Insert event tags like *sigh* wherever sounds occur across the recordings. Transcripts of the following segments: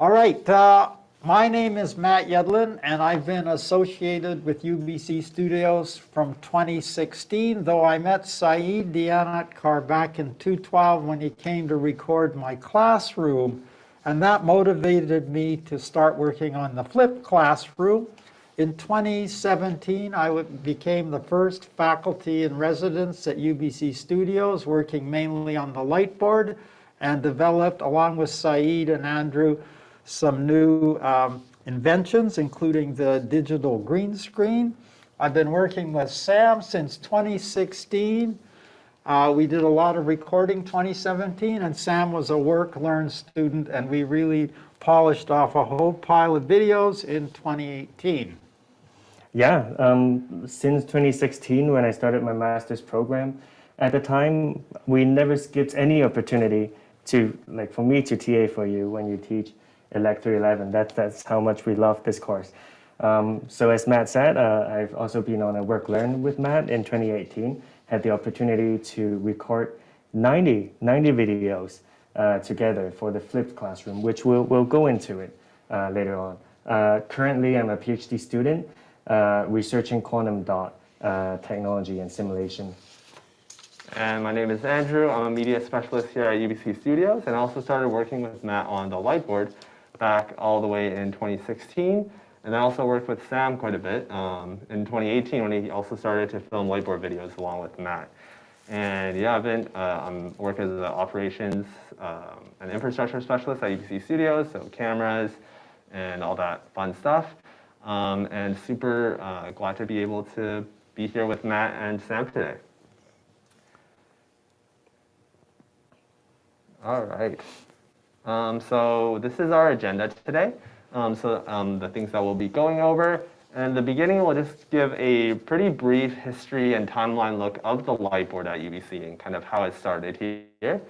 All right, uh, my name is Matt Yedlin, and I've been associated with UBC Studios from 2016, though I met Saeed Dianatkar back in 2012 when he came to record my classroom, and that motivated me to start working on the flipped classroom. In 2017, I became the first faculty in residence at UBC Studios, working mainly on the Lightboard, and developed, along with Saeed and Andrew, some new um, inventions, including the digital green screen. I've been working with Sam since 2016. Uh, we did a lot of recording 2017, and Sam was a work-learn student, and we really polished off a whole pile of videos in 2018. Yeah, um, since 2016, when I started my master's program, at the time, we never skipped any opportunity to, like for me to TA for you when you teach. Elector 11. That, that's how much we love this course. Um, so as Matt said, uh, I've also been on a work learn with Matt in 2018, had the opportunity to record 90, 90 videos uh, together for the flipped classroom, which we'll, we'll go into it uh, later on. Uh, currently, I'm a PhD student uh, researching quantum dot uh, technology and simulation. And my name is Andrew. I'm a media specialist here at UBC Studios and also started working with Matt on the Lightboard back all the way in 2016. And I also worked with Sam quite a bit um, in 2018 when he also started to film Lightboard videos along with Matt. And yeah, I've been, uh, I'm working as an operations um, and infrastructure specialist at UBC Studios, so cameras and all that fun stuff. Um, and super uh, glad to be able to be here with Matt and Sam today. All right. Um, so this is our agenda today. Um, so um, the things that we'll be going over. In the beginning, we'll just give a pretty brief history and timeline look of the Lightboard at UBC and kind of how it started here.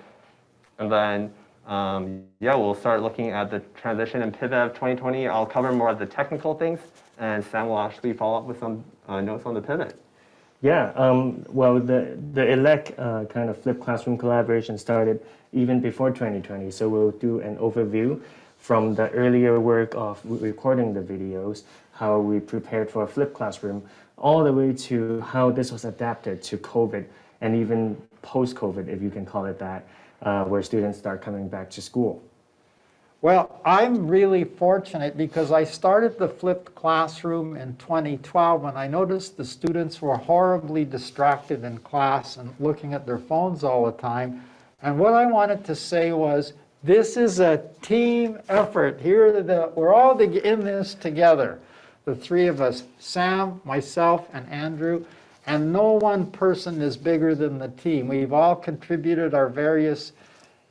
And then, um, yeah, we'll start looking at the transition and pivot of 2020. I'll cover more of the technical things, and Sam will actually follow up with some uh, notes on the pivot. Yeah, um, well, the, the ELEC uh, kind of flipped classroom collaboration started even before 2020. So we'll do an overview from the earlier work of recording the videos, how we prepared for a flipped classroom, all the way to how this was adapted to COVID and even post-COVID, if you can call it that, uh, where students start coming back to school. Well, I'm really fortunate because I started the flipped classroom in 2012 and I noticed the students were horribly distracted in class and looking at their phones all the time. And what I wanted to say was, this is a team effort. Here, the, we're all in this together. The three of us, Sam, myself, and Andrew, and no one person is bigger than the team. We've all contributed our various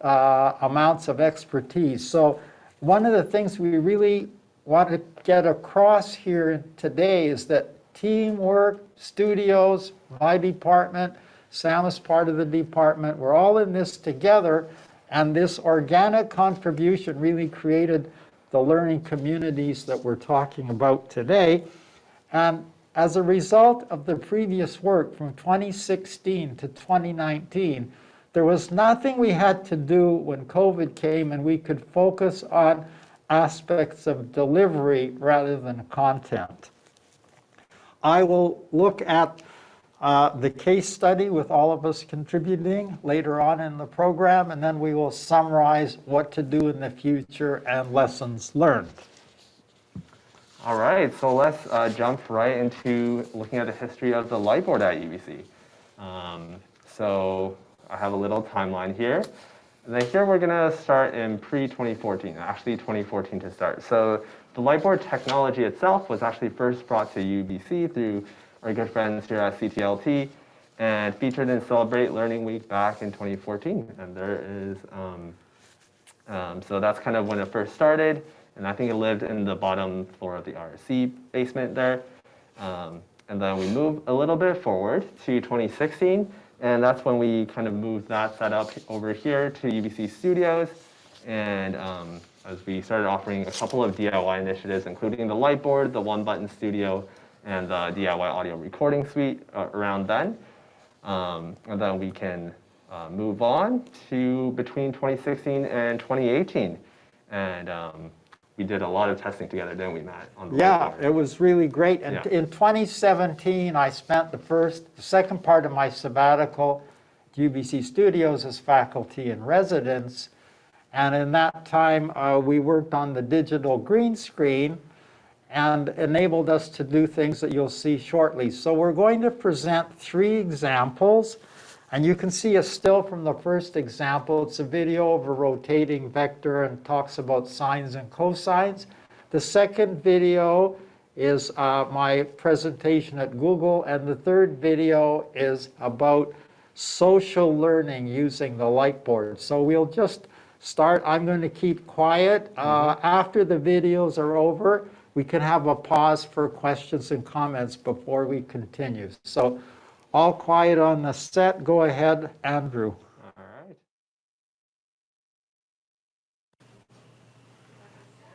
uh, amounts of expertise. So one of the things we really want to get across here today is that teamwork, studios, my department, Sam is part of the department, we're all in this together, and this organic contribution really created the learning communities that we're talking about today. And as a result of the previous work from 2016 to 2019, there was nothing we had to do when COVID came and we could focus on aspects of delivery rather than content. I will look at uh, the case study with all of us contributing later on in the program, and then we will summarize what to do in the future and lessons learned. All right, so let's uh, jump right into looking at the history of the Lightboard at UBC. Um, so I have a little timeline here. And then here we're going to start in pre-2014, actually 2014 to start. So the Lightboard technology itself was actually first brought to UBC through our good friends here at CTLT and featured in Celebrate Learning Week back in 2014. And there is, um, um, so that's kind of when it first started. And I think it lived in the bottom floor of the RSC basement there. Um, and then we move a little bit forward to 2016. And that's when we kind of moved that setup over here to UBC Studios. And um, as we started offering a couple of DIY initiatives, including the Lightboard, the One Button Studio, and the DIY audio recording suite uh, around then. Um, and then we can uh, move on to between 2016 and 2018. And um, we did a lot of testing together, didn't we, Matt? on the Yeah, it was really great. And Yeah. in 2017, I spent the first, the second part of my sabbatical at UBC Studios as faculty in residence. And in that time, uh, we worked on the digital green screen and enabled us to do things that you'll see shortly. So we're going to present three examples. And you can see a still from the first example. It's a video of a rotating vector and talks about sines and cosines. The second video is uh, my presentation at Google, and the third video is about social learning using the Lightboard. So we'll just start. I'm going to keep quiet. Uh, After the videos are over, we can have a pause for questions and comments before we continue. So all quiet on the set. Go ahead, Andrew. All right.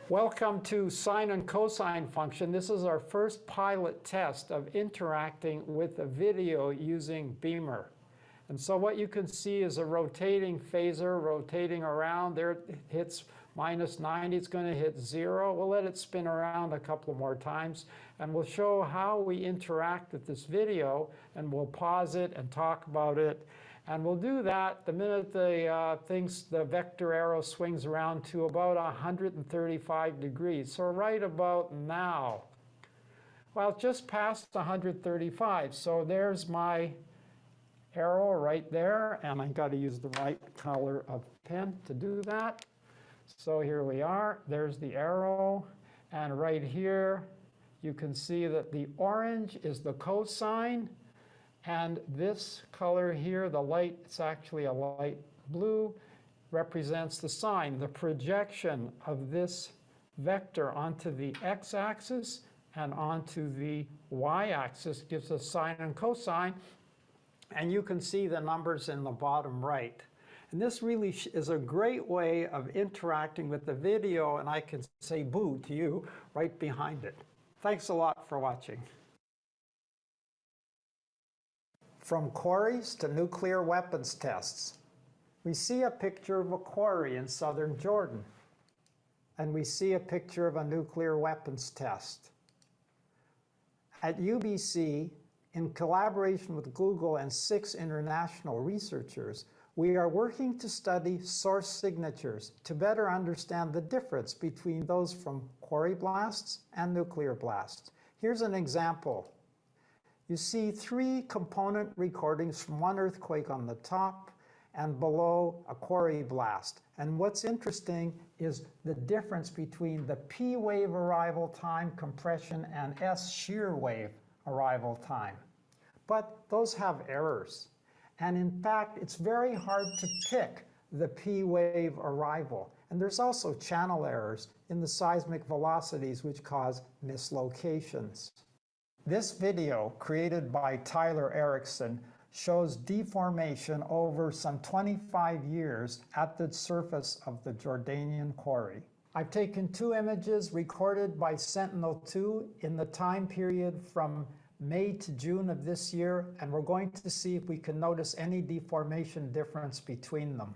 Welcome to sine and cosine function. This is our first pilot test of interacting with a video using Beamer. And so what you can see is a rotating phasor rotating around. There it hits minus 90, it's going to hit zero. We'll let it spin around a couple more times and we'll show how we interact with this video and we'll pause it and talk about it. And we'll do that the minute the uh, things, the vector arrow swings around to about 135 degrees. So right about now. Well, just past 135. So there's my arrow right there, and I've got to use the right color of pen to do that. So here we are, there's the arrow, and right here you can see that the orange is the cosine, and this color here, the light, it's actually a light blue, represents the sine, the projection of this vector onto the x-axis and onto the y-axis gives us sine and cosine. And you can see the numbers in the bottom right. And this really is a great way of interacting with the video, and I can say boo to you right behind it. Thanks a lot for watching. From quarries to nuclear weapons tests. We see a picture of a quarry in southern Jordan, and we see a picture of a nuclear weapons test. At UBC, in collaboration with Google and six international researchers, we are working to study source signatures to better understand the difference between those from quarry blasts and nuclear blasts. Here's an example. You see three component recordings from one earthquake on the top and below a quarry blast. And what's interesting is the difference between the P wave arrival time compression and S shear wave arrival time. But those have errors. And in fact, it's very hard to pick the P wave arrival. And there's also channel errors in the seismic velocities which cause mislocations. This video, created by Tyler Erickson, shows deformation over some 25 years at the surface of the Jordanian quarry. I've taken two images recorded by Sentinel-2 in the time period from May to June of this year, and we're going to see if we can notice any deformation difference between them.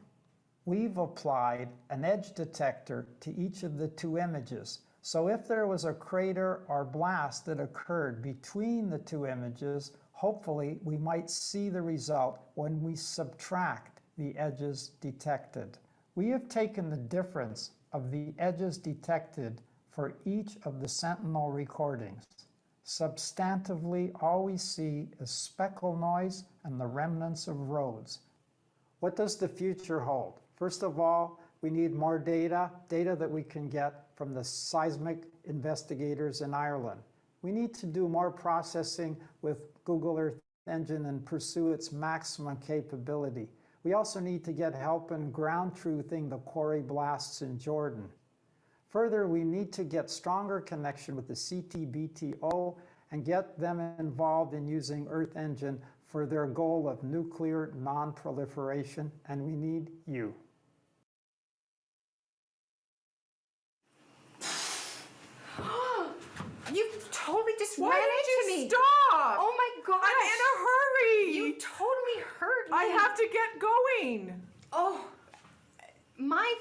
We've applied an edge detector to each of the two images. So if there was a crater or blast that occurred between the two images, hopefully we might see the result when we subtract the edges detected. We have taken the difference of the edges detected for each of the Sentinel recordings. Substantively, all we see is speckle noise and the remnants of roads. What does the future hold? First of all, we need more data, data that we can get from the seismic investigators in Ireland. We need to do more processing with Google Earth Engine and pursue its maximum capability. We also need to get help in ground truthing the quarry blasts in Jordan. Further, we need to get stronger connection with the CTBTO and get them involved in using Earth Engine for their goal of nuclear non-proliferation, and we need you. *gasps* You totally just Why ran did into you me. stop? Oh my gosh. I'm in a hurry. You totally hurt me. I have to get going. Oh, my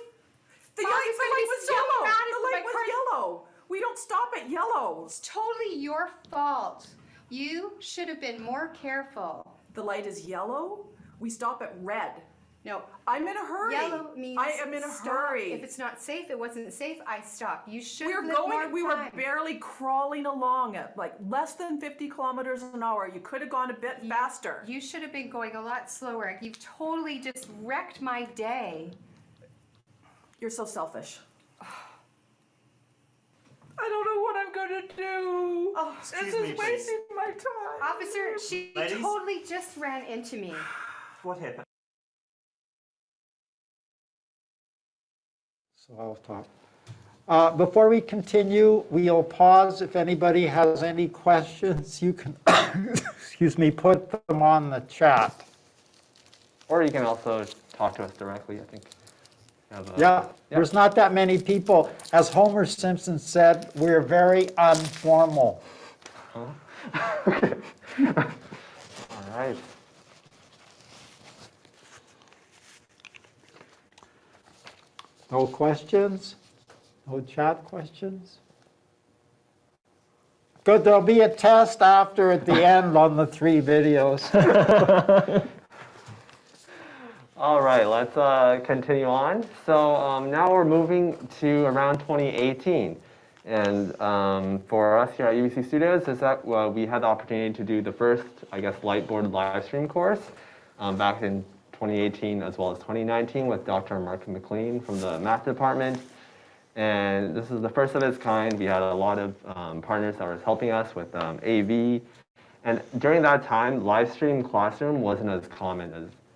The, the light was so yellow. The light was car- yellow. We don't stop at yellow. It's totally your fault. You should have been more careful. The light is yellow. We stop at red. No, I'm in a hurry. yellow means I am in a stop. hurry. If it's not safe, it wasn't safe. I stop. You should we were going. We were barely crawling along at like less than 50 kilometers an hour. You could have gone a bit faster. You should have been going a lot slower. You've totally just wrecked my day. You're so selfish. I don't know what I'm gonna do. Oh, this is me, please. wasting my time. Officer, she Ladies? totally just ran into me. What happened? So I'll talk. Uh, Before we continue, we'll pause. If anybody has any questions, you can, *coughs* excuse me, put them on the chat. Or you can also talk to us directly, I think. A- Yeah, there's not that many people. As Homer Simpson said, we're very informal. All right. No questions? No chat questions? Good, there'll be a test after at the end on the three videos. *laughs* All right, let's uh, continue on. So um, now we're moving to around 2018. And um, for us here at UBC Studios, is that well, we had the opportunity to do the first, I guess, Lightboard live stream course um, back in 2018 as well as 2019 with Dr. Mark MacLean from the math department. And this is the first of its kind. We had a lot of um, partners that was helping us with um, AV. And during that time, live stream classroom wasn't as common as uh,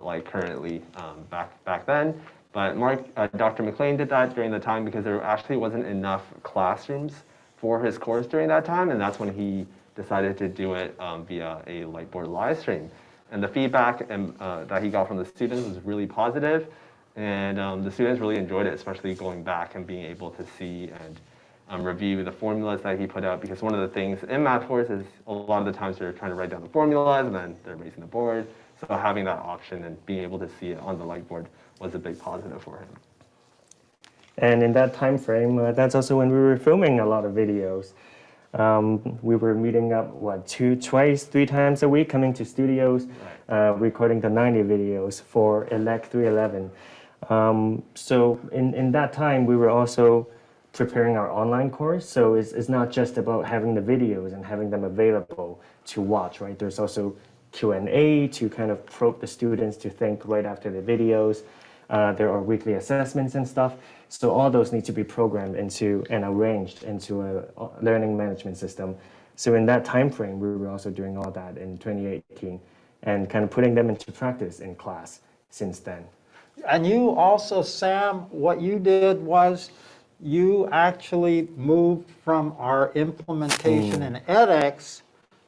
like currently um, back back then. But Mark, uh, Dr. MacLean did that during the time because there actually wasn't enough classrooms for his course during that time, and that's when he decided to do it um, via a Lightboard live stream. And the feedback and, uh, that he got from the students was really positive, and um, the students really enjoyed it, especially going back and being able to see and um, review the formulas that he put out. Because one of the things in math course is a lot of the times they're trying to write down the formulas and then they're raising the board. So having that option and being able to see it on the Lightboard was a big positive for him. And in that time frame, uh, that's also when we were filming a lot of videos. Um, we were meeting up what two, twice, three times a week, coming to studios, uh, recording the 90 videos for Elect 311. Um, so in, in that time, we were also preparing our online course. So it's, it's not just about having the videos and having them available to watch, right? There's also Q&A to kind of probe the students to think right after the videos. Uh, there are weekly assessments and stuff. So all those need to be programmed into and arranged into a learning management system. So in that time frame, we were also doing all that in 2018 and kind of putting them into practice in class since then. And you also, Sam, what you did was you actually moved from our implementation in edX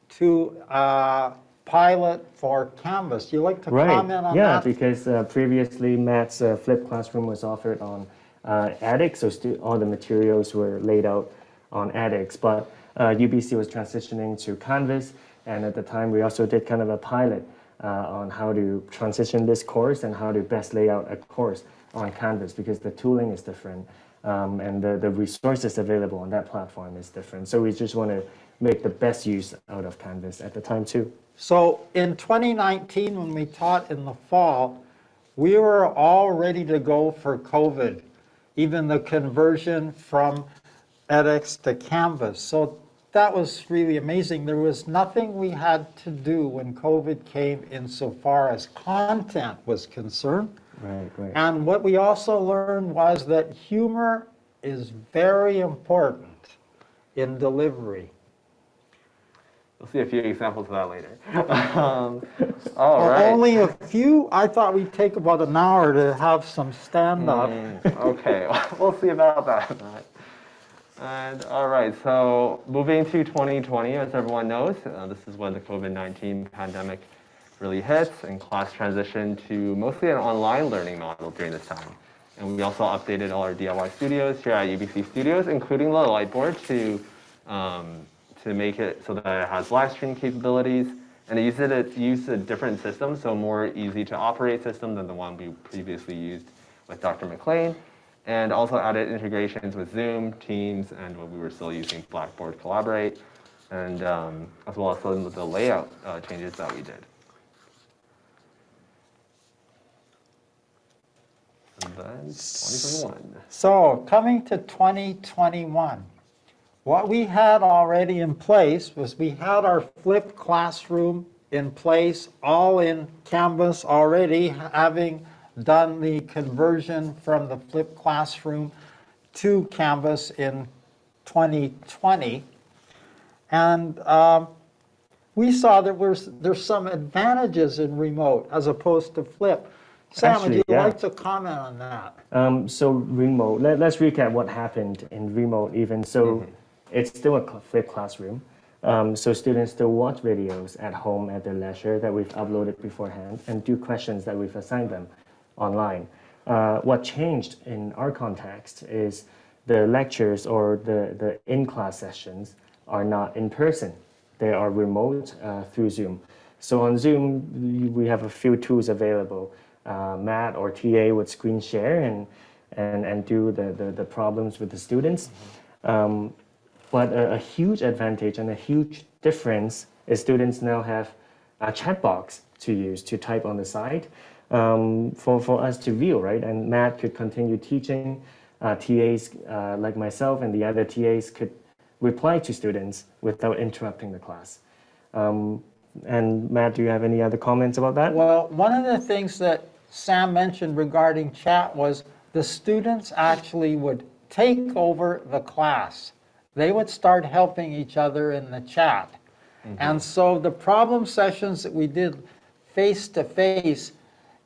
to uh, pilot for Canvas. You like to comment on yeah, that? Yeah, because uh, previously Matt's uh, flipped classroom was offered on uh, so all the materials were laid out on edX. But uh, UBC was transitioning to Canvas, and at the time we also did kind of a pilot uh, on how to transition this course and how to best lay out a course on Canvas because the tooling is different um, and the, the resources available on that platform is different. So we just want to make the best use out of Canvas at the time too. So in 2019, when we taught in the fall, we were all ready to go for COVID, even the conversion from edX to Canvas. So that was really amazing. There was nothing we had to do when COVID came insofar as content was concerned. Right, right. And what we also learned was that humor is very important in delivery. We'll see a few examples of that later. *laughs* um, all Well, right. Only a few, I thought we'd take about an hour to have some stand-up. Mm, okay, *laughs* we'll see about that. And all right, so moving to 2020, as everyone knows, uh, this is when the COVID-19 pandemic really hits and class transitioned to mostly an online learning model during this time. And we also updated all our DIY studios here at UBC Studios, including the Lightboard to, um, to make it so that it has live stream capabilities. And it uses, it, it used a different system, so more easy to operate system than the one we previously used with Dr. MacLean. and also added integrations with Zoom, Teams, and when we were still using Blackboard Collaborate, and um, as well as some of the layout uh, changes that we did. And then 2021. So coming to 2021, what we had already in place was we had our flipped classroom in place, all in Canvas already, having done the conversion from the flipped classroom to Canvas in 2020. And um, we saw that there's, there's some advantages in remote as opposed to flip. Sam, would you yeah. like to comment on that? Um, so remote, let, let's recap what happened in remote even. So it's still a flipped classroom. Um, so students still watch videos at home at their leisure that we've uploaded beforehand and do questions that we've assigned them online. Uh, what changed in our context is the lectures or the, the in-class sessions are not in person. They are remote uh, through Zoom. So on Zoom, we- we have a few tools available. Uh, Matt or TA would screen share and, and, and do the, the, the problems with the students. Um, but a, a huge advantage and a huge difference is students now have a chat box to use to type on the side um, for, for us to view, right? And Matt could continue teaching. Uh, TAs uh, like myself and the other TAs could reply to students without interrupting the class. Um, and Matt, do you have any other comments about that? Well, one of the things that Sam mentioned regarding chat was the students actually would take over the class. They would start helping each other in the chat. Mm-hmm. And so the problem sessions that we did face-to-face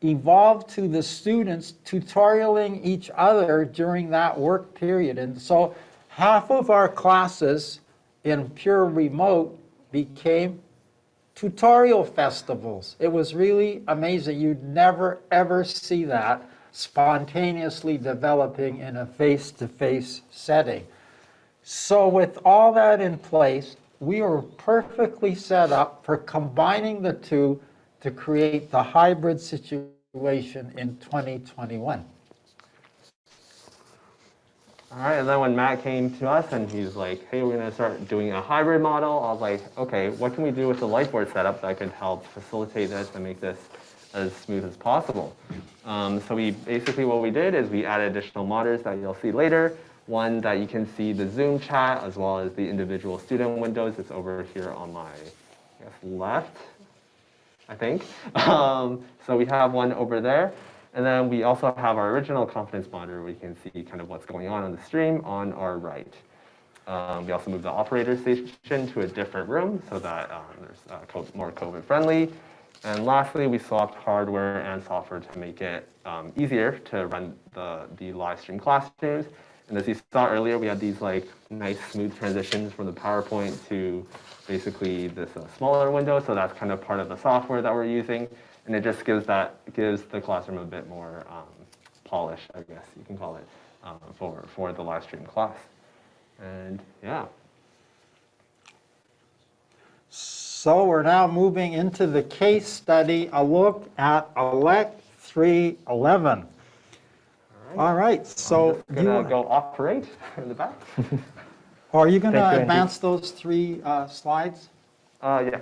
evolved to the students tutorialing each other during that work period. And so half of our classes in pure remote became tutorial festivals. It was really amazing. You'd never, ever see that spontaneously developing in a face-to-face setting. So with all that in place, we were perfectly set up for combining the two to create the hybrid situation in 2021. All right, and then when Matt came to us and he's like, hey, we're gonna start doing a hybrid model, I was like, okay, what can we do with the Lightboard setup that could help facilitate this and make this as smooth as possible? Um, so we, basically what we did is we added additional monitors that you'll see later. One that you can see the Zoom chat as well as the individual student windows. It's over here on my, I guess, left. I think. *laughs* Um, so we have one over there. And then we also have our original confidence monitor you can see kind of what's going on on the stream on our right. Um, we also moved the operator station to a different room so that um, there's uh, more COVID friendly. And lastly, we swapped hardware and software to make it um, easier to run the, the live stream classrooms. And as you saw earlier, we had these like nice smooth transitions from the PowerPoint to basically this uh, smaller window. So that's kind of part of the software that we're using. And it just gives that gives the classroom a bit more um, polish, I guess you can call it, um, for, for the live stream class. And yeah, So we're now moving into the case study, a look at Elect 311. All right, so I'm gonna go operate *laughs* in the back. *laughs* are you going Thank you, to Andy. advance those three uh, slides? Uh, yeah.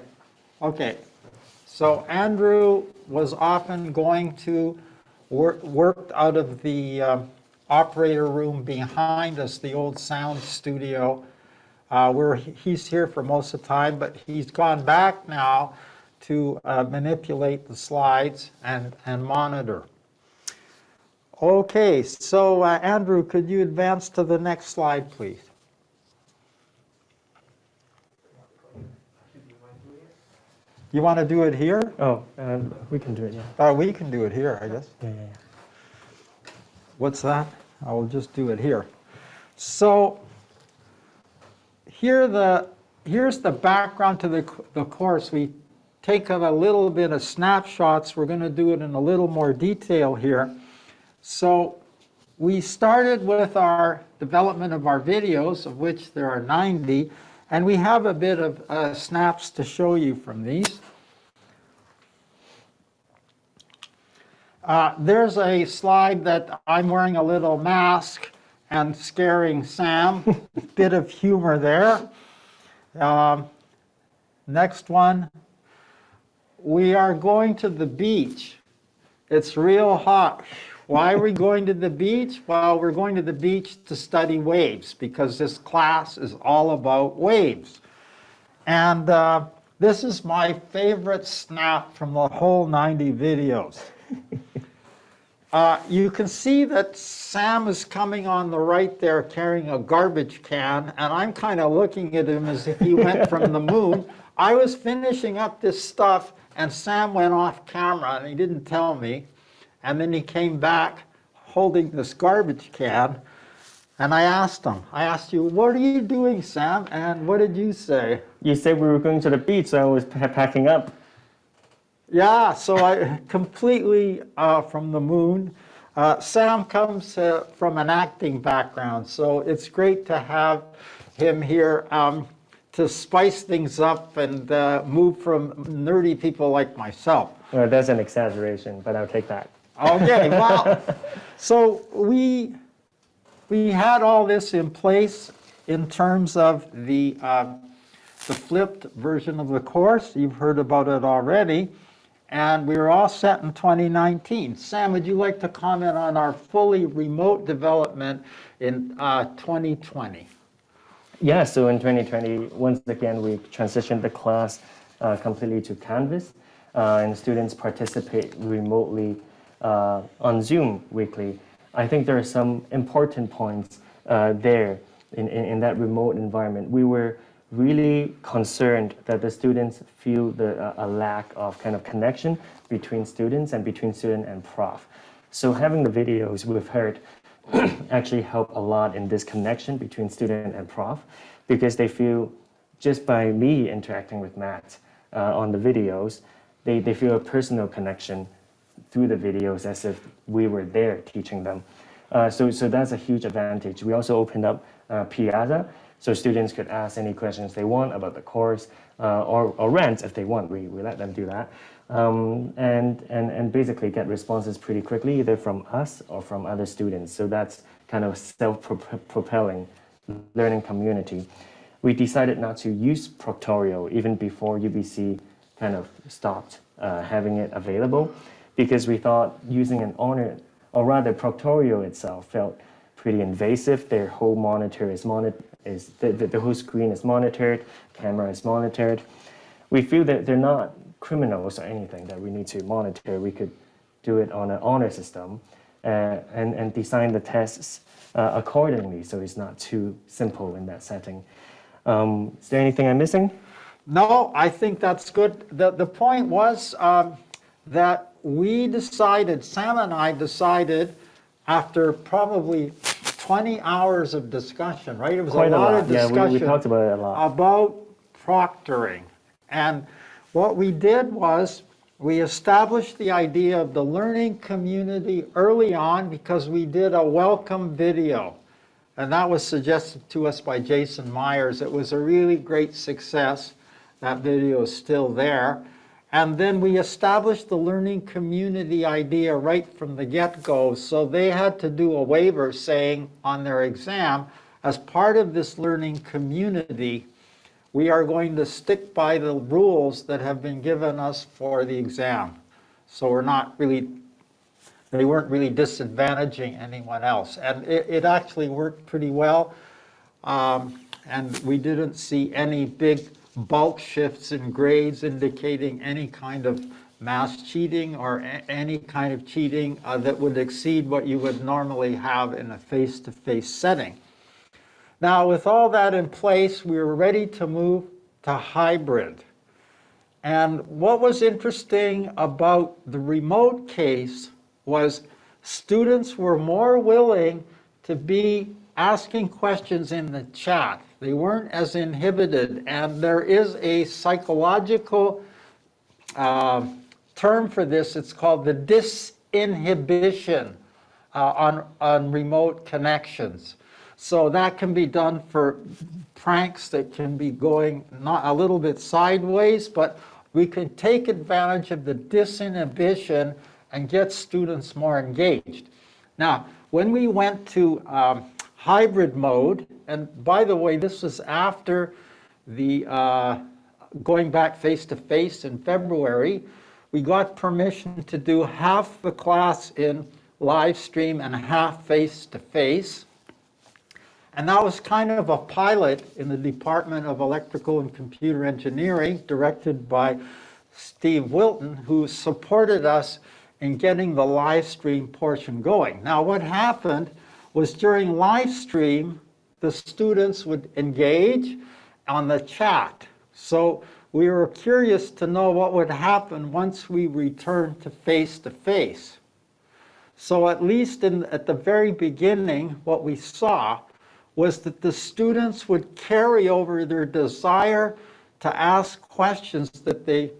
Okay, so Andrew was often going to work, worked out of the um, operator room behind us, the old sound studio, uh, where he's here for most of the time, but he's gone back now to uh, manipulate the slides and, and monitor. Okay, so uh, Andrew, could you advance to the next slide, please? You want to do it here? Oh, um, we can do it, yeah. Uh, we can do it here, I guess. Yeah, yeah, yeah. What's that? I will just do it here. So here the, here's the background to the, the course. We take a little bit of snapshots. We're going to do it in a little more detail here. So we started with our development of our videos, of which there are 90, and we have a bit of uh, snaps to show you from these. Uh, There's a slide that I'm wearing a little mask and scaring Sam. *laughs* Bit of humor there. Um, Next one. We are going to the beach. It's real hot. Why are we going to the beach? Well, we're going to the beach to study waves because this class is all about waves. And uh, this is my favorite snap from the whole 90 videos. *laughs* Uh, You can see that Sam is coming on the right there carrying a garbage can, and I'm kind of looking at him as if he went from the moon. I was finishing up this stuff, and Sam went off camera, and he didn't tell me. And then he came back holding this garbage can, and I asked him, I asked you, what are you doing, Sam? And what did you say? You said we were going to the beach, so I was packing up. Yeah, so I completely uh, from the moon. Uh, Sam comes uh, from an acting background, so it's great to have him here um, to spice things up and uh, move from nerdy people like myself. Well, that's an exaggeration, but I'll take that. Okay, *laughs* well, so we we had all this in place in terms of the uh, the flipped version of the course. You've heard about it already, and we were all set in 2019. Sam, would you like to comment on our fully remote development in uh, 2020? Yeah, so in 2020, once again, we transitioned the class uh, completely to Canvas, uh, and students participate remotely uh, on Zoom weekly. I think there are some important points uh, there in, in, in that remote environment. We were really concerned that the students feel the, uh, a lack of kind of connection between students and between student and prof. So having the videos we've heard *clears throat* actually help a lot in this connection between student and prof because they feel just by me interacting with Matt uh, on the videos, they, they feel a personal connection through the videos as if we were there teaching them. Uh, so, so that's a huge advantage. We also opened up uh, Piazza so students could ask any questions they want about the course uh, or, or rent if they want. We, we let them do that. Um, and, and, and basically get responses pretty quickly, either from us or from other students. So that's kind of self-propelling learning community. We decided not to use Proctorio even before UBC kind of stopped uh, having it available because we thought using an honor, or rather Proctorio itself felt pretty invasive. Their whole monitor is monitored, is the, the, the whole screen is monitored, camera is monitored. We feel that they're not criminals or anything that we need to monitor. We could do it on an honor system uh, and, and design the tests uh, accordingly so it's not too simple in that setting. Um, is there anything I'm missing? No, I think that's good. The, the point was um, that we decided, Sam and I decided, after probably 20 hours of discussion, right? It was Quite a a lot lot. of Yeah, discussion. we, we talked about it a lot. about proctoring. And what we did was we established the idea of the learning community early on because we did a welcome video. And that was suggested to us by Jason Myers. It was a really great success. That video is still there. And then we established the learning community idea right from the get-go. So they had to do a waiver saying on their exam, as part of this learning community, we are going to stick by the rules that have been given us for the exam. So we're not really, they weren't really disadvantaging anyone else. And it, it actually worked pretty well. Um, And we didn't see any big bulk shifts in grades indicating any kind of mass cheating or any kind of cheating uh, that would exceed what you would normally have in a face-to-face setting. Now, with all that in place, we were ready to move to hybrid. And what was interesting about the remote case was students were more willing to be asking questions in the chat. They weren't as inhibited. And there is a psychological uh, term for this. It's called the disinhibition uh, on, on remote connections. So that can be done for pranks that can be going not a little bit sideways, but we can take advantage of the disinhibition and get students more engaged. Now, when we went to um, hybrid mode, and by the way, this was after the uh, going back face to face in February, we got permission to do half the class in live stream and half face to face. And that was kind of a pilot in the Department of Electrical and Computer Engineering, directed by Steve Wilton, who supported us in getting the live stream portion going. Now, what happened was during live stream, the students would engage on the chat. So we were curious to know what would happen once we returned to face-to-face. So at least in, at the very beginning, what we saw was that the students would carry over their desire to ask questions that they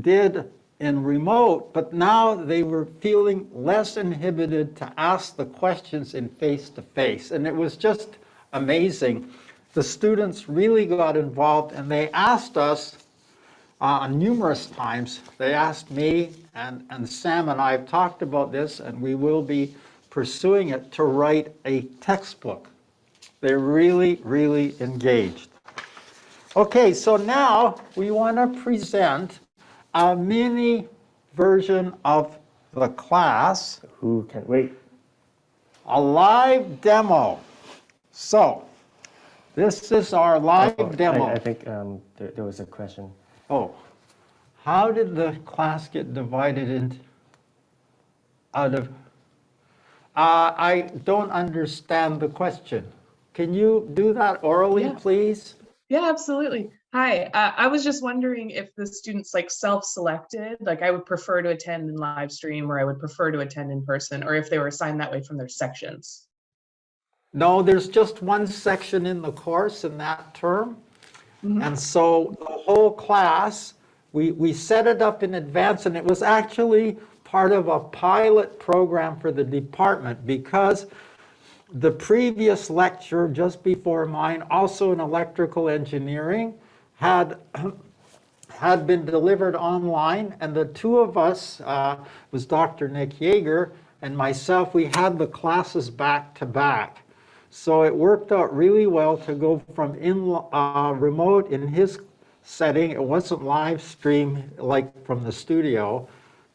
did in remote, but now they were feeling less inhibited to ask the questions in face-to-face. And it was just amazing. The students really got involved and they asked us uh, numerous times. They asked me and, and Sam and I have talked about this and we will be pursuing it to write a textbook. They're really, really engaged. Okay, so now we want to present a mini version of the class, Who can wait? a live demo. So, this is our live Oh, I- demo. I think um, there, there was a question. Oh, how did the class get divided into, out of, uh, I don't understand the question. Can you do that orally, Yeah. please? Yeah, absolutely. Hi, uh, I was just wondering if the students like self-selected, like I would prefer to attend in live stream or I would prefer to attend in person, or if they were assigned that way from their sections. No, there's just one section in the course in that term. And so the whole class, we, we set it up in advance and it was actually part of a pilot program for the department because the previous lecture just before mine, also in electrical engineering, had had been delivered online, and the two of us, uh, was Dr. Nick Jaeger and myself, we had the classes back to back. So it worked out really well to go from in, uh, remote in his setting, it wasn't live stream like from the studio,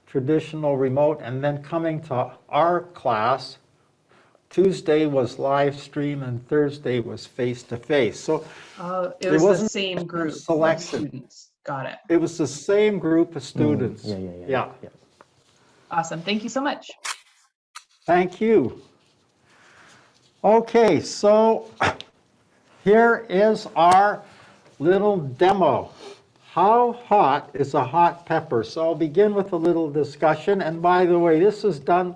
traditional remote, and then coming to our class, Tuesday was live stream and Thursday was face-to-face. So Uh, it There was the same group of selection. students. Got it. it was the same group of students. Yeah, yeah, yeah. Yeah. yeah. Awesome. Thank you so much. Thank you. Okay, so *coughs* here is our little demo. How hot is a hot pepper? So I'll begin with a little discussion. And by the way, this is done,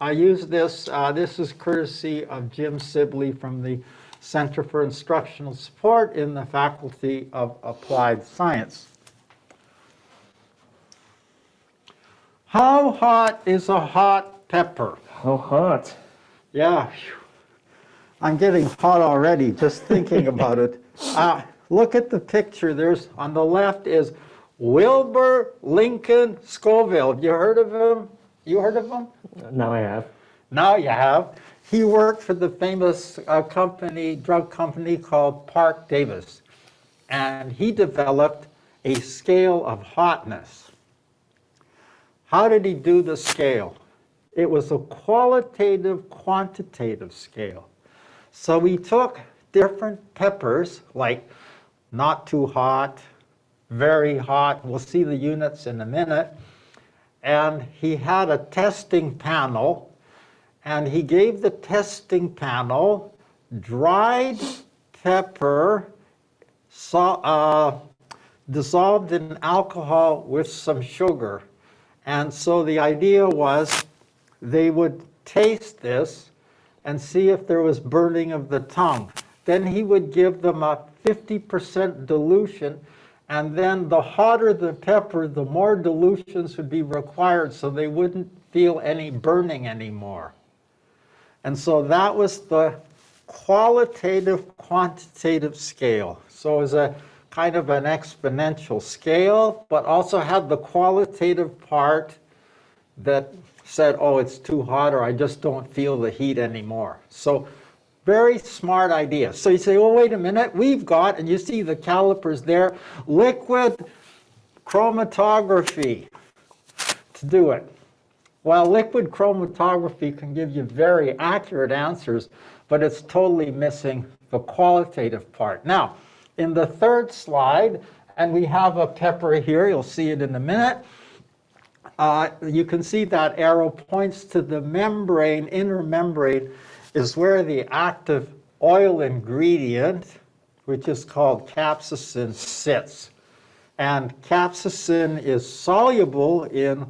I use this, uh, this is courtesy of Jim Sibley from the Center for Instructional Support in the Faculty of Applied Science. How hot is a hot pepper? How hot? Yeah. I'm getting hot already just thinking *laughs* about it. Uh, look at the picture. There's on the left is Wilbur Lincoln Scoville. Have You heard of him? You heard of him? Now I have. Now you have. He worked for the famous uh, company, drug company called Parke-Davis, and he developed a scale of hotness. How did he do the scale? It was a qualitative, quantitative scale. So we took different peppers, like not too hot, very hot, we'll see the units in a minute, and he had a testing panel, and he gave the testing panel dried pepper so, uh, dissolved in alcohol with some sugar. And so the idea was they would taste this and see if there was burning of the tongue. Then he would give them a 50% dilution, and then the hotter the pepper, the more dilutions would be required so they wouldn't feel any burning anymore. And so that was the qualitative quantitative scale. So it was a kind of an exponential scale, but also had the qualitative part that said, oh, it's too hot, or I just don't feel the heat anymore. So very smart idea. So you say, oh, wait a minute, we've got, and you see the calipers there, liquid chromatography to do it. Well, liquid chromatography can give you very accurate answers, but it's totally missing the qualitative part. Now, in the third slide, and we have a pepper here, you'll see it in a minute, uh, you can see that arrow points to the membrane, inner membrane, is where the active oil ingredient, which is called capsaicin, sits. And capsaicin is soluble in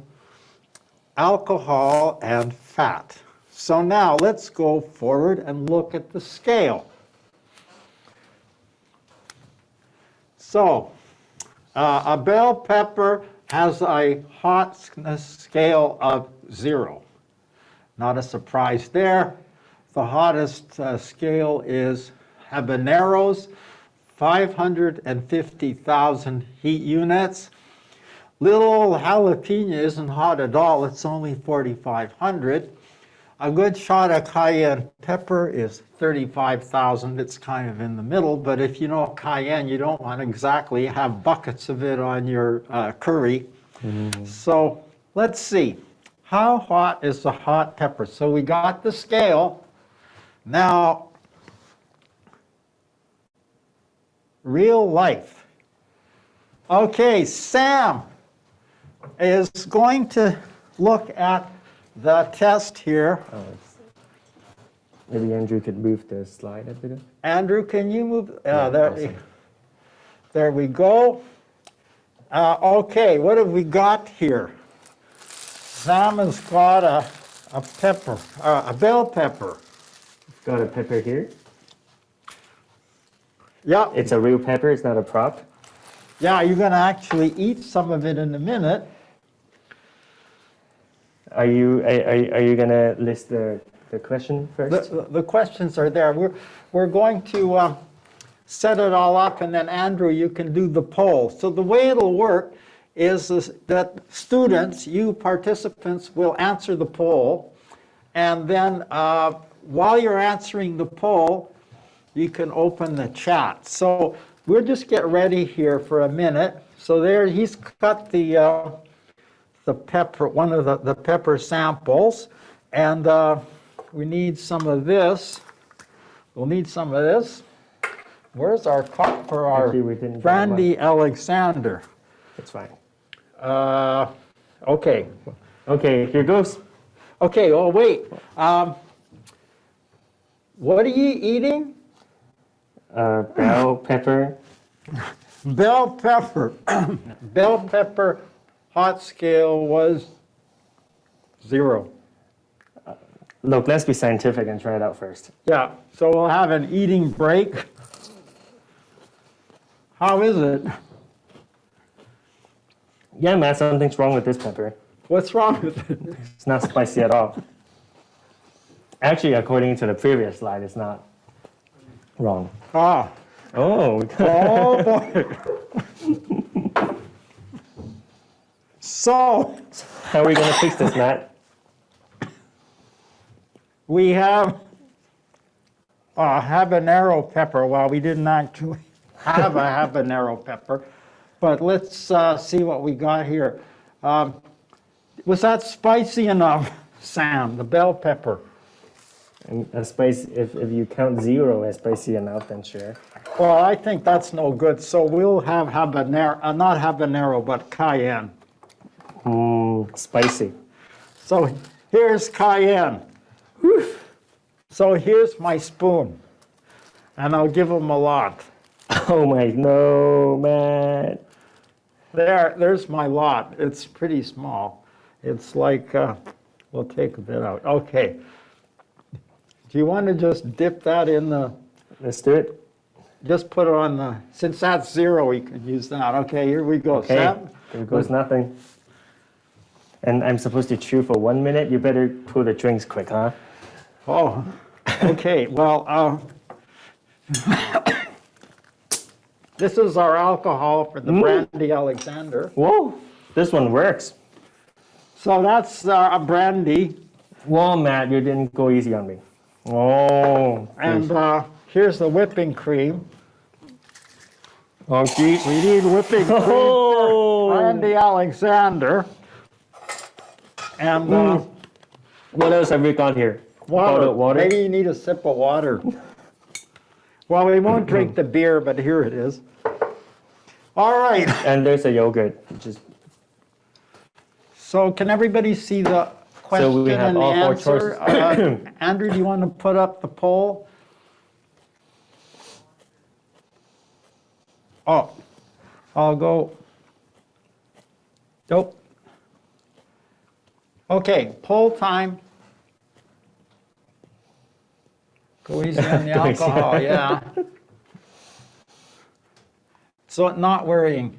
alcohol and fat. So now let's go forward and look at the scale. So uh, a bell pepper has a hotness scale of zero. Not a surprise there. The hottest uh, scale is habaneros, 550,000 heat units. Little old jalapeno isn't hot at all, it's only 4,500. A good shot of cayenne pepper is 35,000. It's kind of in the middle, but if you know cayenne, you don't want to exactly have buckets of it on your uh, curry. So let's see. How hot is the hot pepper? So we got the scale. Now, real life. Okay, Sam is going to look at the test here. Oh, Maybe Andrew could move the slide a bit. Andrew, can you move? Uh, Yeah, there, awesome. there we go. Uh, okay, what have we got here? Sam has got a, a pepper, uh, a bell pepper. Got a pepper here. Yeah, It's a real pepper, it's not a prop. yeah, you're going to actually eat some of it in a minute. Are you, are, are you gonna list the, the question first? The, the questions are there. We're, we're going to um, set it all up, and then Andrew, you can do the poll. So the way it'll work is is that students, you participants, will answer the poll, and then uh, while you're answering the poll, you can open the chat. So we'll just get ready here for a minute. So there, he's cut the uh, the pepper, one of the, the pepper samples, and uh, we need some of this. We'll need some of this. Where's our cup for our Actually, we didn't get Brandy Alexander? It's fine. Uh, okay, Okay, here goes. okay, oh, wait. Um, What are you eating? Uh, bell pepper. *laughs* Bell pepper. *clears throat* Bell pepper hot scale was zero. Look, let's be scientific and try it out first. Yeah, so we'll have an eating break. How is it? Yeah, man, something's wrong with this pepper. What's wrong with it? It's not spicy at all. Actually, according to the previous slide, it's not wrong. Ah, Oh, oh boy. So, how are we gonna fix this, Matt? we have a habanero pepper. Well, we didn't actually *laughs* have a habanero pepper, but let's uh, see what we got here. Um, Was that spicy enough, Sam, the bell pepper? And a spice, if, if you count zero as spicy enough, then sure. Well, I think that's no good, so we'll have habanero, uh, not habanero, but cayenne. Mmm, spicy. So here's cayenne. Whew. So here's my spoon, and I'll give them a lot. *laughs* Oh my, no, man. There, there's my lot. It's pretty small. It's like, uh, we'll take a bit out. Okay. Do you want to just dip that in the, Let's do it. just put it on the, since that's zero, we can use that. Okay, here we go. Okay, Sam? there goes nothing. And I'm supposed to chew for one minute. You better pull the drinks quick, huh? Oh, okay, well, uh, this is our alcohol for the Mm. Brandy Alexander. Whoa, this one works. So that's uh, brandy. Well, Matt, you didn't go easy on me. Oh, And uh, here's the whipping cream. okay. We need whipping cream for Oh, Brandy Alexander. And uh, what else have we got here? water. Water. Maybe you need a sip of water. Well, we won't *clears throat* drink the beer, but here it is. All right. And there's a yogurt, is So can everybody see the question we have and the all four answer? Uh, *coughs* Andrew, do you want to put up the poll? Oh, I'll go. Nope. Okay, poll time. Go easy on *laughs* the alcohol, yeah. So not worrying.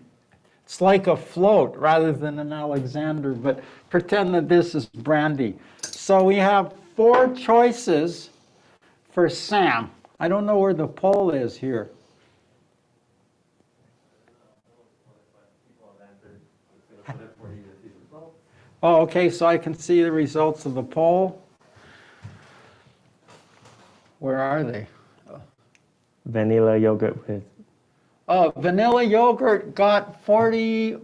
It's like a float rather than an Alexander, but pretend that this is brandy. So we have four choices for Sam. I don't know where the poll is here. Oh, okay, so I can see the results of the poll. Where are they? vanilla yogurt with. Oh, vanilla yogurt got 40,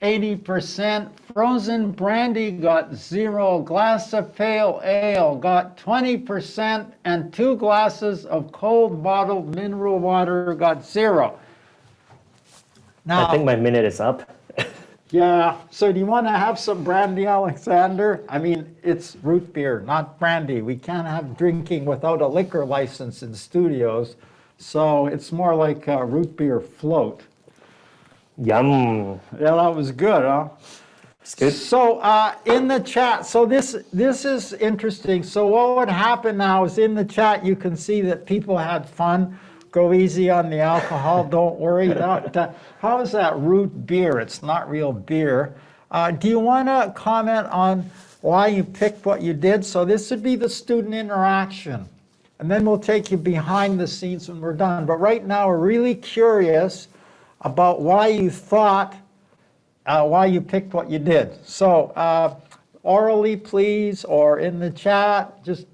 80%. Frozen brandy got zero. Glass of pale ale got 20%. And two glasses of cold bottled mineral water got zero. Now, I think my minute is up. *laughs* yeah, so do you want to have some brandy, Alexander? I mean, it's root beer, not brandy. We can't have drinking without a liquor license in studios. So it's more like a root beer float. Yum. Yeah, that was good, huh? It's good. So uh, in the chat, so this this is interesting. So what would happen now is in the chat you can see that people had fun. Go easy on the alcohol. *laughs* Don't worry. That- that- how is that root beer? It's not real beer. Uh, do you want to comment on why you picked what you did? So this would be the student interaction. And then we'll take you behind the scenes when we're done. But right now, we're really curious about why you thought uh, why you picked what you did. So uh, orally, please, or in the chat, just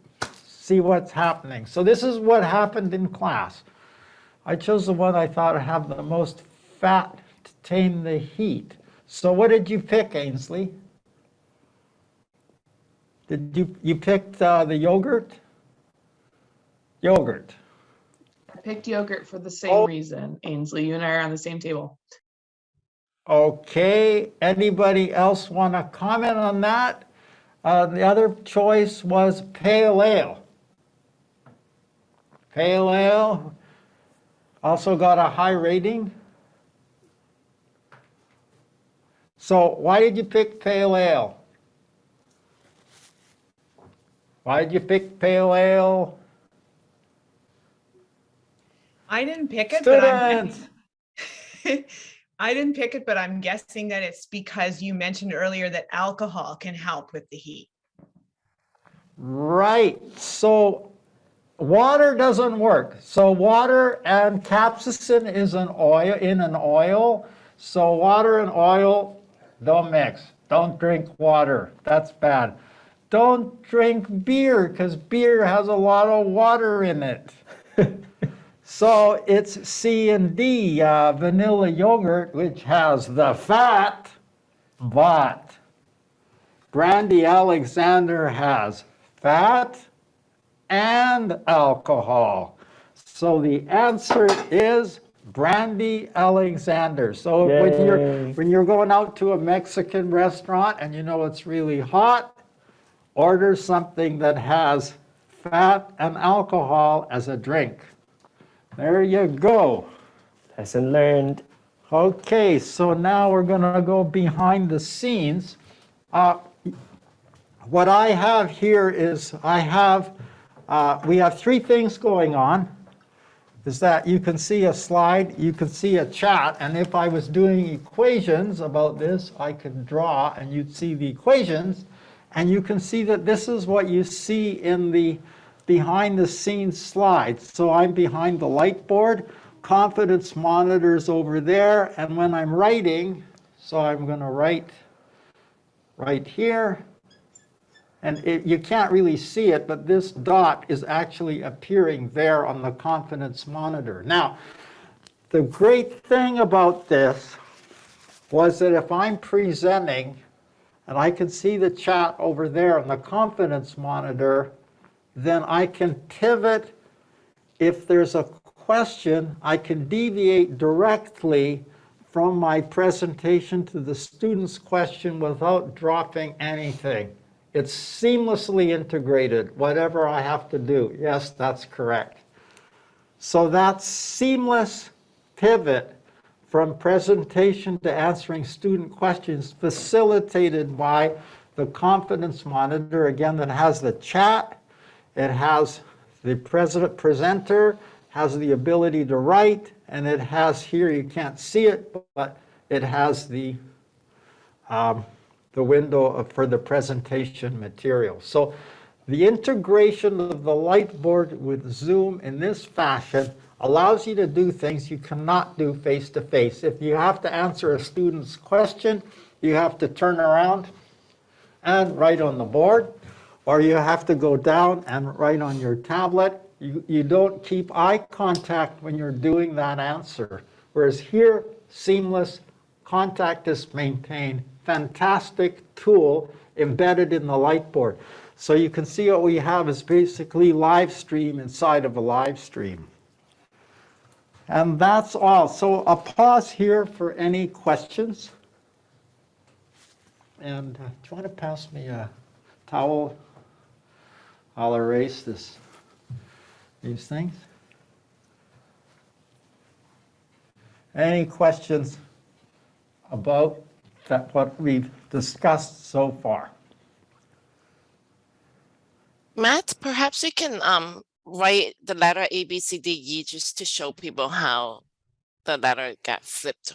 see what's happening. So this is what happened in class. I chose the one I thought would have the most fat to tame the heat. So what did you pick, Ainsley? Did you, you picked uh, the yogurt? Yogurt. I picked yogurt for the same Oh. reason. Ainsley, you and I are on the same table. Okay, anybody else want to comment on that? Uh, the other choice was pale ale. Pale ale also got a high rating. So why did you pick pale ale? Why did you pick pale ale? I didn't pick it, but I'm, Students, *laughs* I didn't pick it, but I'm guessing that it's because you mentioned earlier that alcohol can help with the heat. Right, so water doesn't work. So water and capsaicin is an oil, in an oil. So water and oil don't mix. Don't drink water, that's bad. Don't drink beer, because beer has a lot of water in it. So it's C and D, uh, vanilla yogurt, which has the fat, but Brandy Alexander has fat and alcohol. So the answer is Brandy Alexander. So when you're when you're going out to a Mexican restaurant and you know it's really hot, order something that has fat and alcohol as a drink. There you go. Lesson learned. Okay, so now we're going to go behind the scenes. Uh, What I have here is I have, uh, we have three things going on. Is that you can see a slide, you can see a chat, and if I was doing equations about this, I could draw and you'd see the equations. And you can see that this is what you see in the behind the scenes slides. So I'm behind the light board, confidence monitors over there, and when I'm writing, so I'm going to write right here. And it, you can't really see it, but this dot is actually appearing there on the confidence monitor. Now, the great thing about this was that if I'm presenting and I can see the chat over there on the confidence monitor, then I can pivot. If there's a question, I can deviate directly from my presentation to the student's question without dropping anything. It's seamlessly integrated, whatever I have to do. Yes, that's correct. So that seamless pivot from presentation to answering student questions facilitated by the confidence monitor, again, that has the chat, it has the president presenter, has the ability to write, and it has here, you can't see it, but it has the, um, the window of- for the presentation material. So the integration of the Lightboard with Zoom in this fashion allows you to do things you cannot do face-to-face. If you have to answer a student's question, you have to turn around and write on the board, or you have to go down and write on your tablet. You, you don't keep eye contact when you're doing that answer. Whereas here, seamless contact is maintained. Fantastic tool embedded in the Lightboard. So you can see what we have is basically live stream inside of a live stream. And that's all. So I'll pause here for any questions. And uh, do you want to pass me a towel? I'll erase this, these things. Any questions about that, what we've discussed so far? Matt, perhaps you can um write the letter A, B, C, D, E just to show people how the letter got flipped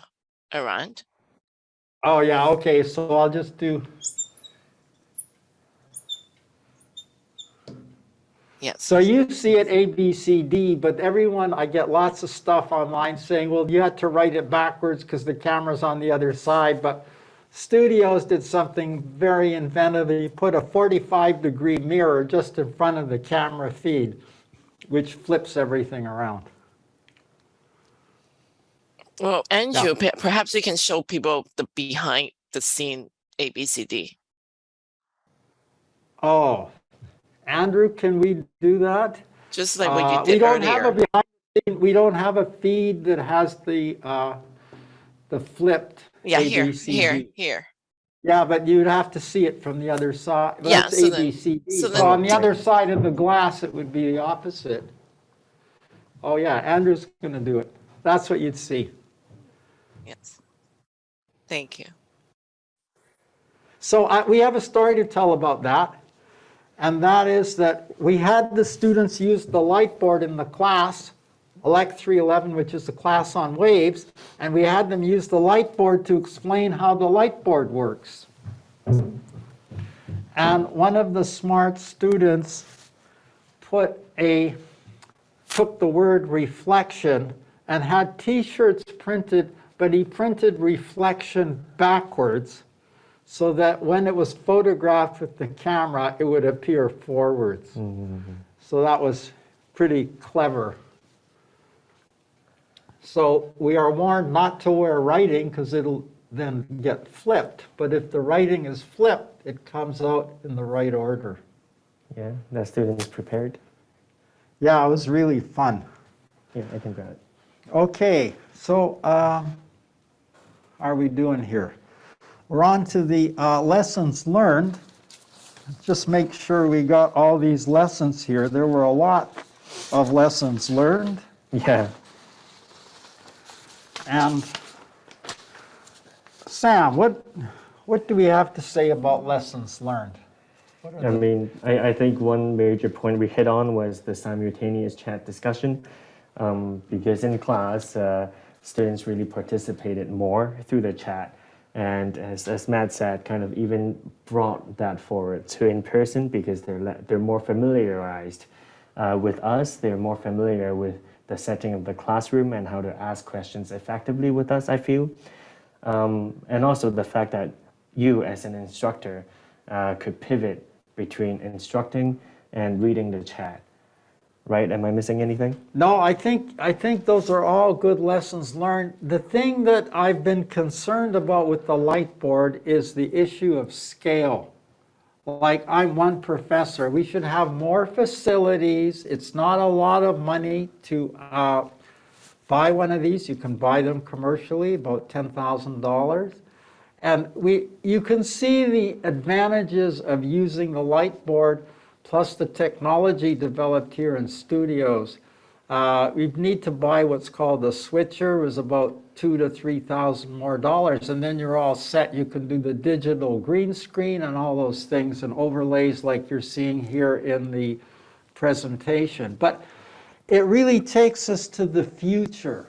around. Oh, yeah, okay, so I'll just do, Yes. so you see it A, B, C, D, but everyone, I get lots of stuff online saying, well, you had to write it backwards because the camera's on the other side, but Studios did something very inventive. They put a 45 degree mirror just in front of the camera feed, which flips everything around. Well, Andrew, pe- perhaps you can show people the behind the scene A, B, C, D. Oh, Andrew, can we do that? Just like what Uh, you We did don't have a behind, scene- we don't have a feed that has the, uh, the flipped Yeah, A, here, here, here. Yeah, but you'd have to see it from the other side. Yeah, so A, then- B, C, D. so So then- on the other side of the glass, it would be the opposite. Oh, yeah, Andrew's going to do it. That's what you'd see. Yes. Thank you. So I, we have a story to tell about that. And that is that we had the students use the light board in the class, ELEC 311, which is the class on waves, and we had them use the light board to explain how the light board works. And one of the smart students put a, took the word reflection and had t-shirts printed, but he printed reflection backwards so that when it was photographed with the camera, it would appear forwards. So that was pretty clever. So we are warned not to wear writing because it'll then get flipped. But if the writing is flipped, it comes out in the right order. Yeah, that student is prepared. Yeah, it was really fun. Yeah, I can grab it. Okay, so um, are we doing here? We're on to the uh, lessons learned. Just make sure we got all these lessons here. There were a lot of lessons learned. Yeah. And Sam, what, what do we have to say about lessons learned? I mean, I, I think one major point we hit on was the simultaneous chat discussion, um, because in class, uh, students really participated more through the chat. And as, as Matt said, kind of even brought that forward to in person because they're, they're more familiarized uh, with us, they're more familiar with the setting of the classroom and how to ask questions effectively with us, I feel. Um, and also the fact that you as an instructor uh, could pivot between instructing and reading the chat. Right? Am I missing anything? No, I think, I think those are all good lessons learned. The thing that I've been concerned about with the light board is the issue of scale. Like, I'm one professor, we should have more facilities. It's not a lot of money to uh, buy one of these. You can buy them commercially, about $10,000. And we, you can see the advantages of using the light board plus the technology developed here in studios. Uh, we need to buy what's called a switcher, is about two to three thousand more dollars, and then you're all set. You can do the digital green screen and all those things and overlays like you're seeing here in the presentation. But it really takes us to the future.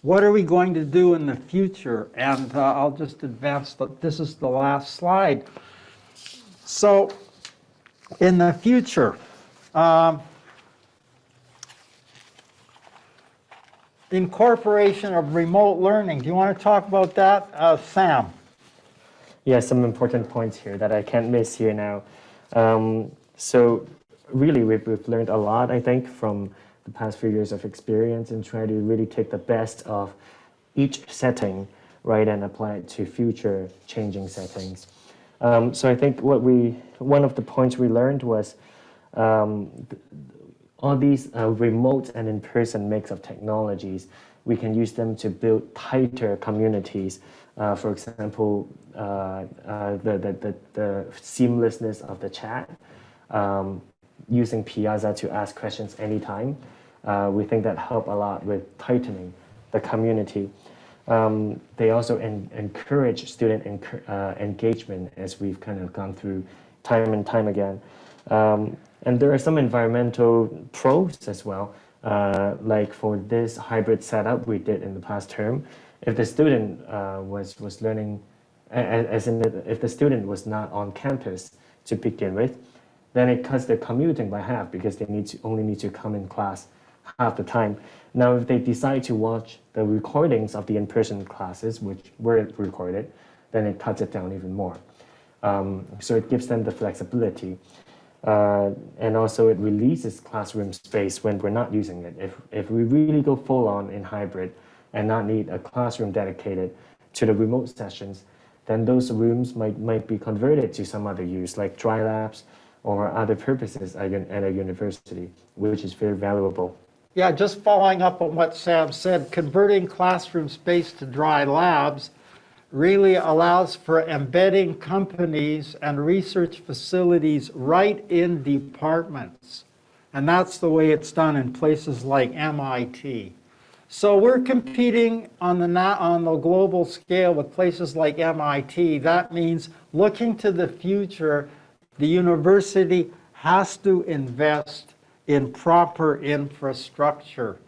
What are we going to do in the future? And uh, I'll just advance, the, this is the last slide. So in the future, um, incorporation of remote learning. Do you want to talk about that, uh, Sam? Yeah, some important points here that I can't miss here now. Um, so really, we've, we've learned a lot, I think, from the past few years of experience and try to really take the best of each setting, right, and apply it to future changing settings. Um, so I think what we, one of the points we learned was um, all these uh, remote and in-person mix of technologies, we can use them to build tighter communities. Uh, for example, uh, uh the, the, the, the, seamlessness of the chat, um, using Piazza to ask questions anytime. Uh, we think that help a lot with tightening the community. Um, they also en encourage student uh, engagement as we've kind of gone through time and time again. Um, and there are some environmental pros as well, uh, like for this hybrid setup we did in the past term, if the student uh, was, was learning, as in if the student was not on campus to begin with, then it cuts their commuting by half because they need to only need to come in class half the time. Now, if they decide to watch the recordings of the in-person classes, which were recorded, then it cuts it down even more. Um, so it gives them the flexibility. Uh, and also it releases classroom space when we're not using it. If, if we really go full on in hybrid and not need a classroom dedicated to the remote sessions, then those rooms might, might be converted to some other use like dry labs or other purposes at a university, which is very valuable. Yeah, just following up on what Sam said, converting classroom space to dry labs really allows for embedding companies and research facilities right in departments. And that's the way it's done in places like MIT. So we're competing on the, on the global scale with places like MIT. That means looking to the future, the university has to invest in proper infrastructure.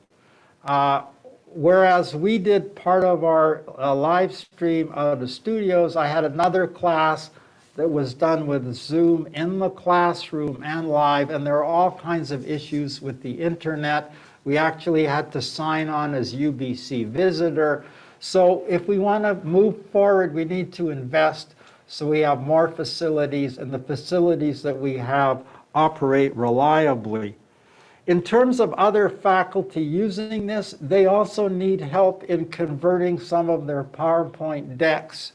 Uh, whereas we did part of our uh, live stream of the studios, I had another class that was done with Zoom in the classroom and live, and there are all kinds of issues with the internet. We actually had to sign on as UBC visitor. So if we want to move forward, we need to invest so we have more facilities, and the facilities that we have operate reliably. In terms of other faculty using this, they also need help in converting some of their PowerPoint decks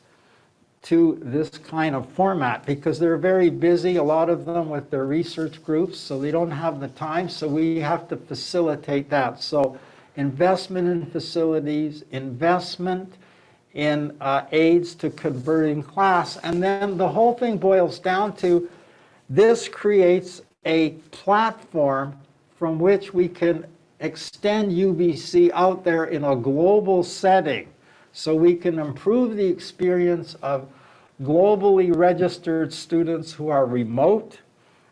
to this kind of format because they're very busy, a lot of them with their research groups, so they don't have the time, so we have to facilitate that. So investment in facilities, investment in uh, aids to converting class, and then the whole thing boils down to this creates a platform from which we can extend UBC out there in a global setting so we can improve the experience of globally registered students who are remote,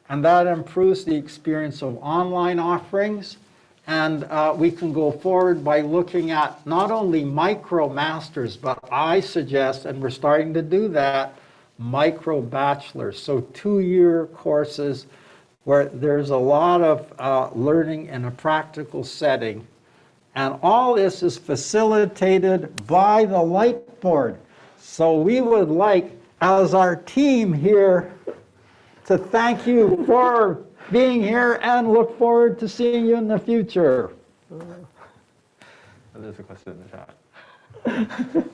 and that improves the experience of online offerings. And uh, we can go forward by looking at not only micro masters, but I suggest, and we're starting to do that, micro bachelors. So two-year courses where there's a lot of uh, learning in a practical setting. And all this is facilitated by the light board. So we would like, as our team here, to thank you for being here and look forward to seeing you in the future. There's a question in the chat.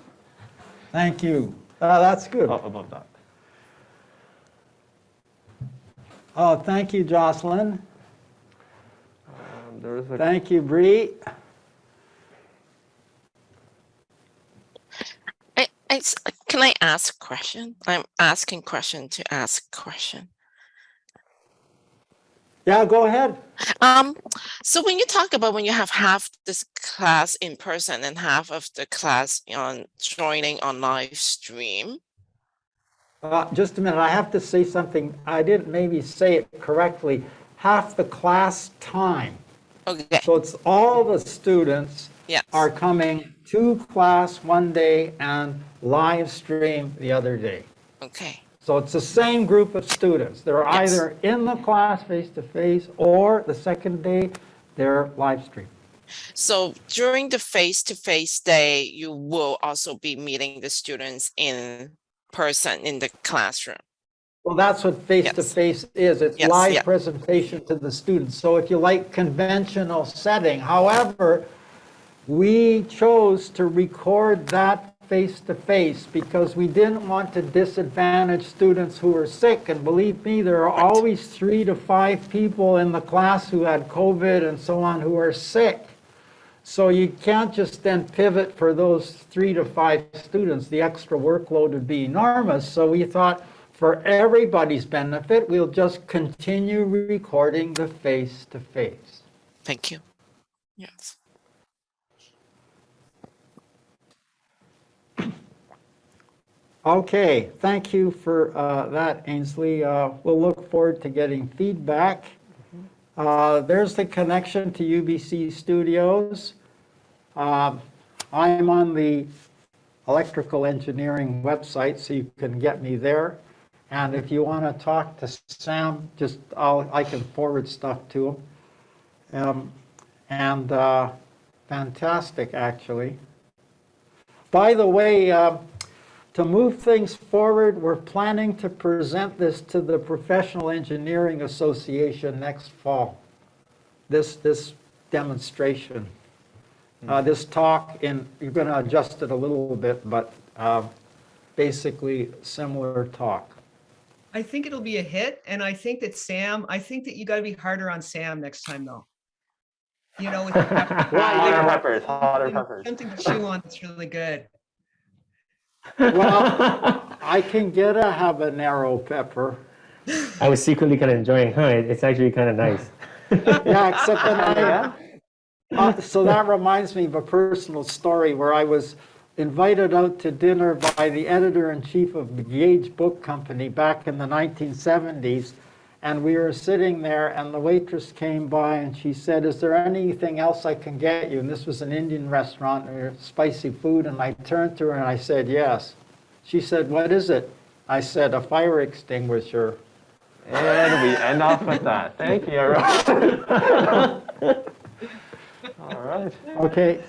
*laughs* Thank you. Uh, That's good. Oh, above that. Oh, thank you, Jocelyn. Um, there a Thank you, Bree. I, I s- can I ask a question? I'm asking question to ask question. Yeah, go ahead. Um, so when you talk about when you have half this class in person and half of the class on joining on live stream, Uh, Just a minute, I have to say something. I didn't maybe say it correctly. Half the class time. okay, So it's all the students yes, are coming to class one day and live stream the other day. okay, So it's the same group of students. They're Yes. either in the class face-to-face or the second day, they're live stream. so during the face-to-face day, you will also be meeting the students in person in the classroom. Well, that's what face-to-face is. It's Yes, live yeah. presentation to the students. So if you like conventional setting, however, we chose to record that face-to-face because we didn't want to disadvantage students who were sick. And believe me, there are always three to five people in the class who had COVID and so on who are sick. So you can't just then pivot for those three to five students. The extra workload would be enormous. So we thought for everybody's benefit, we'll just continue recording the face-to-face. Thank you. Yes. Okay, thank you for uh, that, Ainsley. Uh, We'll look forward to getting feedback. Uh, There's the connection to UBC Studios. Um, I'm on the electrical engineering website, so you can get me there. And if you want to talk to Sam, just, I'll, I can forward stuff to him. Um, And uh, fantastic, actually. By the way, uh, to move things forward, we're planning to present this to the Professional Engineering Association next fall. This, this demonstration, uh, this talk, and you're going to adjust it a little bit, but uh, basically similar talk. I think it'll be a hit, and I think that Sam, I think that you gotta be harder on Sam next time, though. You know, with *laughs* the pepper- hotter peppers, hotter peppers. something to chew on that's really good. Well, *laughs* I can get a habanero pepper. I was secretly kind of enjoying, huh? it- It's actually kind of nice. *laughs* Yeah, except that I, uh, so that reminds me of a personal story where I was invited out to dinner by the editor-in-chief of the Gage Book Company back in the 1970s. And we were sitting there and the waitress came by and she said, is there anything else I can get you? And this was an Indian restaurant, and spicy food. And I turned to her and I said, yes. She said, what is it? I said, a fire extinguisher. And we end off with that. Thank you. *laughs* All right. Okay,